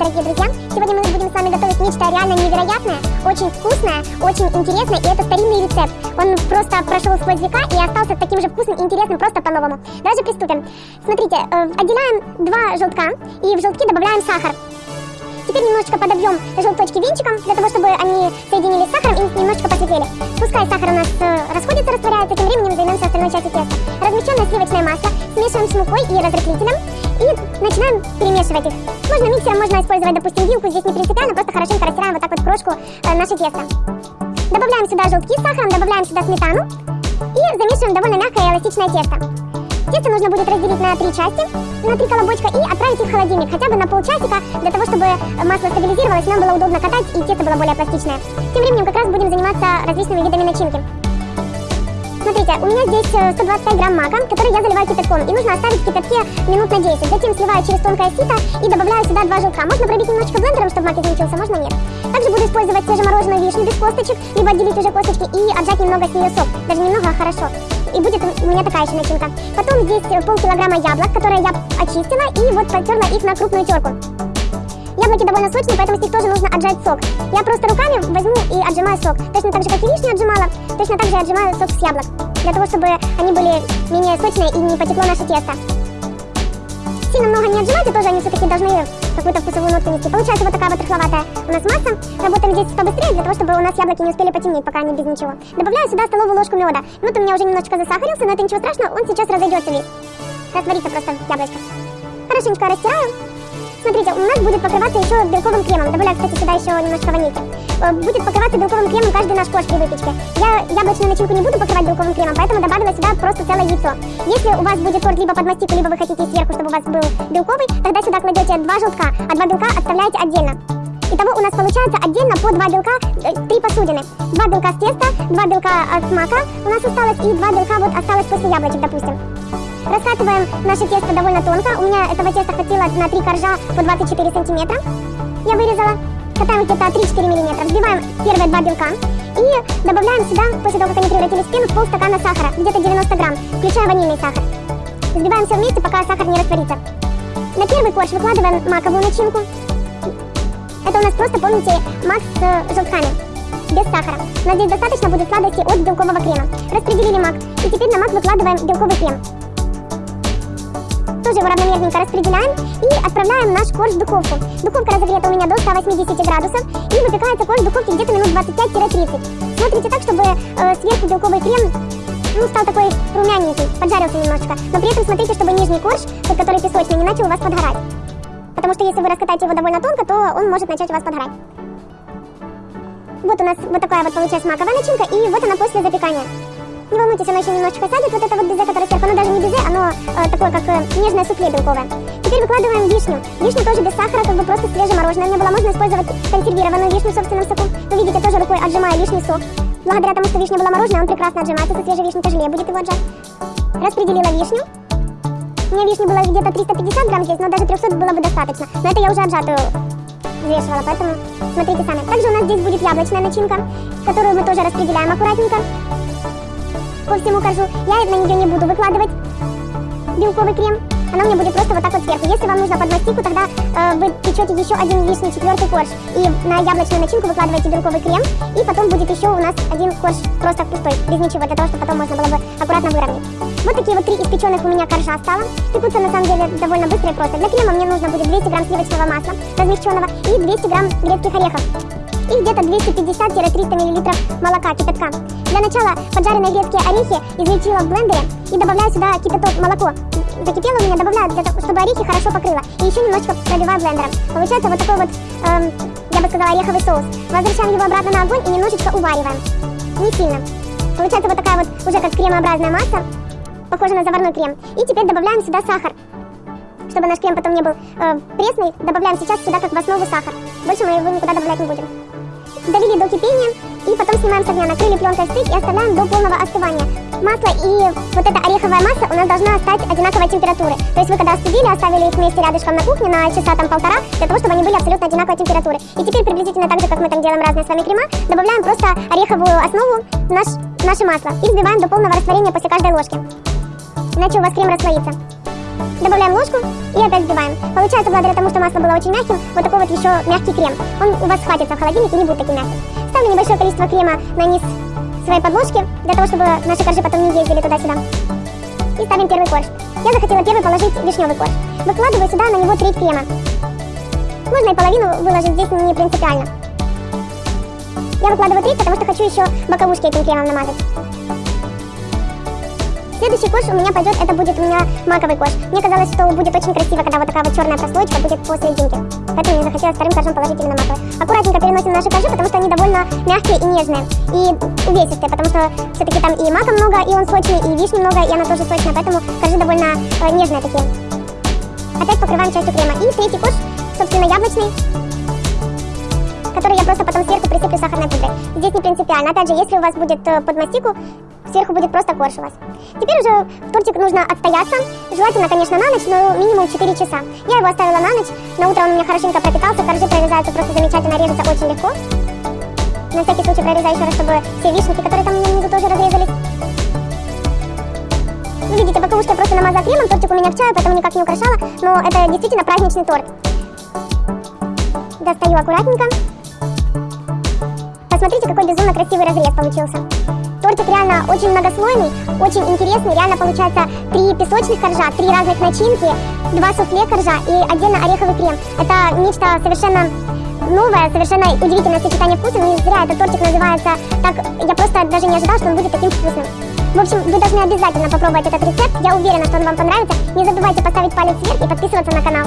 дорогие друзья! Сегодня мы будем с вами готовить нечто реально невероятное, очень вкусное, очень интересное, и это старинный рецепт. Он просто прошел сквозь века и остался таким же вкусным и интересным просто по-новому. Давайте приступим. Смотрите, э, отделяем два желтка и в желтки добавляем сахар. Теперь немножечко подобьем желточки венчиком, для того, чтобы они соединились с сахаром и немножечко посветлели. Пускай сахар у нас э, расходится, растворяется, тем временем займемся остальной частью теста. Размещенное сливочное масло смешиваем с мукой и разрыхлителем и начинаем перемешивать их. Можно миксером, можно использовать, допустим, вилку, здесь не принципиально, просто хорошенько растираем вот так вот крошку э, наше тесто. Добавляем сюда желтки с сахаром, добавляем сюда сметану и замешиваем довольно мягкое и эластичное тесто. Тесто нужно будет разделить на три части, на три колобочка и отправить их в холодильник хотя бы на полчасика, для того, чтобы масло стабилизировалось, нам было удобно катать и тесто было более пластичное. Тем временем как раз будем заниматься различными видами начинки. Смотрите, у меня здесь 125 э, грамм мака, который я заливаю кипятком. И нужно оставить в кипятке минут на 10. Затем сливаю через тонкое сито и добавляю сюда два желтка. Можно пробить немножечко блендером, чтобы мак измельчился, можно нет. Также буду использовать свежемороженую вишню без косточек, либо отделить уже косточки и отжать немного с нее сок. Даже немного, а хорошо и будет у меня такая еще начинка. Потом здесь полкилограмма яблок, которые я очистила и вот потерла их на крупную терку. Яблоки довольно сочные, поэтому с них тоже нужно отжать сок. Я просто руками возьму и отжимаю сок. Точно так же, как и вишню отжимала, точно так же я отжимаю сок с яблок. Для того, чтобы они были менее сочные и не потекло наше тесто. Не отжимайте, тоже они все-таки должны какую-то вкусовую нотку нести. Получается вот такая вот рыхловатая у нас масса. Работаем здесь побыстрее, для того, чтобы у нас яблоки не успели потемнеть, пока они без ничего. Добавляю сюда столовую ложку меда. Мед у меня уже немножечко засахарился, но это ничего страшного, он сейчас разойдется весь. Растворится просто яблочко. Хорошенечко растираю. Смотрите, у нас будет покрываться еще белковым кремом. Добавляю, кстати, сюда еще немножко ванильки. Э, будет покрываться белковым кремом каждый наш кош при выпечке. Я яблочную начинку не буду покрывать белковым кремом, поэтому добавила сюда просто целое яйцо. Если у вас будет торт либо под мастику, либо вы хотите сверху, чтобы у вас был белковый, тогда сюда кладете два желтка, а два белка оставляете отдельно. Итого у нас получается отдельно по два белка, э, три посудины. Два белка с теста, два белка от мака у нас осталось, и два белка вот осталось после яблочек, допустим. Раскатываем наше тесто довольно тонко. У меня этого теста хватило на 3 коржа по 24 сантиметра. Я вырезала. Катаем где-то 3-4 миллиметра. Взбиваем первые два белка. И добавляем сюда, после того, как они превратились в пену, полстакана сахара, где-то 90 грамм, включая ванильный сахар. Взбиваем все вместе, пока сахар не растворится. На первый корж выкладываем маковую начинку. Это у нас просто, помните, мак с э, желтками, без сахара. Но здесь достаточно будет сладости от белкового крема. Распределили мак. И теперь на мак выкладываем белковый крем тоже его равномерненько распределяем и отправляем наш корж в духовку. Духовка разогрета у меня до 180 градусов и выпекается корж в духовке где-то минут 25-30. Смотрите так, чтобы э, сверху белковый крем ну, стал такой румяненький, поджарился немножечко. Но при этом смотрите, чтобы нижний корж, тот, который песочный, не начал у вас подгорать. Потому что если вы раскатаете его довольно тонко, то он может начать у вас подгорать. Вот у нас вот такая вот получается маковая начинка, и вот она после запекания. Не волнуйтесь, оно еще немножечко сядет, вот это вот безе, которое сверху, оно даже не безе, оно э, такое, как э, нежное суфле белковое. Теперь выкладываем вишню. Вишню тоже без сахара, как бы просто свежее мороженое. Меня было можно использовать консервированную вишню в собственном соку. Вы видите, тоже рукой отжимаю лишний сок. Благодаря тому, что вишня была мороженое, он прекрасно отжимается, со свежей вишней тяжелее будет его отжать. Распределила вишню. У меня вишни было где-то 350 грамм здесь, но даже 300 было бы достаточно. Но это я уже отжатую взвешивала, поэтому смотрите сами. Также у нас здесь будет яблочная начинка, которую мы тоже распределяем аккуратненько по всему коржу. Я на нее не буду выкладывать белковый крем. Она меня будет просто вот так вот сверху. Если вам нужно под мастику, тогда э, вы печете еще один лишний четвертый корж. И на яблочную начинку выкладываете белковый крем. И потом будет еще у нас один корж просто пустой, без ничего, для того, чтобы потом можно было бы аккуратно выровнять. Вот такие вот три испеченных у меня коржа стало. Пекутся на самом деле довольно быстро и просто. Для крема мне нужно будет 200 грамм сливочного масла размягченного и 200 грамм грецких орехов и где-то 250-300 мл молока кипятка. Для начала поджаренные грецкие орехи измельчила в блендере и добавляю сюда кипяток молоко. Закипело у меня, добавляю, для того, чтобы орехи хорошо покрыло. И еще немножечко пробиваю блендером. Получается вот такой вот, эм, я бы сказала, ореховый соус. Возвращаем его обратно на огонь и немножечко увариваем. Не сильно. Получается вот такая вот уже как кремообразная масса, похожа на заварной крем. И теперь добавляем сюда сахар. Чтобы наш крем потом не был э, пресный, добавляем сейчас сюда как в основу сахар. Больше мы его никуда добавлять не будем довели до кипения и потом снимаем с огня, накрыли пленкой стык и оставляем до полного остывания. Масло и вот эта ореховая масса у нас должна стать одинаковой температуры. То есть вы когда остудили, оставили их вместе рядышком на кухне на часа там полтора, для того, чтобы они были абсолютно одинаковой температуры. И теперь приблизительно так же, как мы там делаем разные с вами крема, добавляем просто ореховую основу в наш, наше масло и взбиваем до полного растворения после каждой ложки. Иначе у вас крем расслоится. Добавляем ложку и опять взбиваем. Получается, благодаря тому, что масло было очень мягким, вот такой вот еще мягкий крем. Он у вас хватится в холодильнике и не будет таким мягким. Ставлю небольшое количество крема на низ своей подложки, для того, чтобы наши коржи потом не ездили туда-сюда. И ставим первый корж. Я захотела первый положить вишневый корж. Выкладываю сюда на него треть крема. Можно и половину выложить, здесь не принципиально. Я выкладываю треть, потому что хочу еще боковушки этим кремом намазать. Следующий кош у меня пойдет, это будет у меня маковый кош. Мне казалось, что будет очень красиво, когда вот такая вот черная прослойка будет посерединке. Поэтому мне захотелось вторым коржом положить именно маковый. Аккуратненько переносим наши коржи, потому что они довольно мягкие и нежные. И увесистые, потому что все-таки там и мака много, и он сочный, и вишни много, и она тоже сочная, поэтому коржи довольно э, нежные такие. Опять покрываем частью крема. И третий кош, собственно, яблочный который я просто потом сверху присыплю сахарной пудрой. Здесь не принципиально. Опять же, если у вас будет э, под мастику, сверху будет просто корж у вас. Теперь уже тортик нужно отстояться. Желательно, конечно, на ночь, но минимум 4 часа. Я его оставила на ночь. На утро он у меня хорошенько пропитался. Коржи прорезаются просто замечательно, режутся очень легко. На всякий случай прорезаю еще раз, чтобы все вишенки, которые там у меня внизу тоже разрезались. Вы видите, боковушки я просто намазала кремом, тортик у меня в чае, поэтому никак не украшала, но это действительно праздничный торт. Достаю аккуратненько. Посмотрите, какой безумно красивый разрез получился. Тортик реально очень многослойный, очень интересный. Реально получается три песочных коржа, три разных начинки, два суфле коржа и отдельно ореховый крем. Это нечто совершенно новое, совершенно удивительное сочетание вкусов. Не зря этот тортик называется так. Я просто даже не ожидала, что он будет таким вкусным. В общем, вы должны обязательно попробовать этот рецепт. Я уверена, что он вам понравится. Не забывайте поставить палец вверх и подписываться на канал.